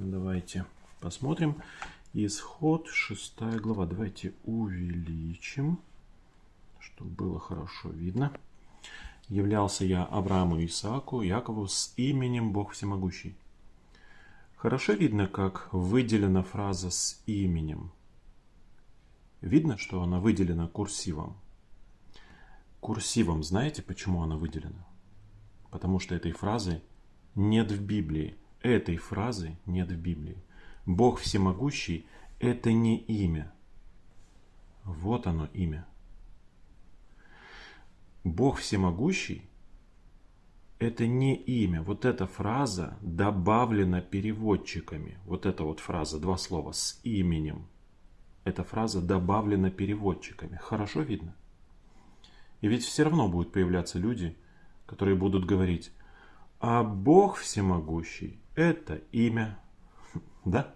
Давайте посмотрим. Исход 6 глава. Давайте увеличим, чтобы было хорошо видно. Являлся я Аврааму Исааку, Якову с именем Бог Всемогущий. Хорошо видно, как выделена фраза с именем. Видно, что она выделена курсивом. Курсивом знаете, почему она выделена? Потому что этой фразы нет в Библии. Этой фразы нет в Библии. Бог всемогущий – это не имя. Вот оно имя. Бог всемогущий – это не имя. Вот эта фраза добавлена переводчиками. Вот эта вот фраза, два слова, с именем. Эта фраза добавлена переводчиками. Хорошо видно? И ведь все равно будут появляться люди, которые будут говорить, а Бог всемогущий – это имя. Да?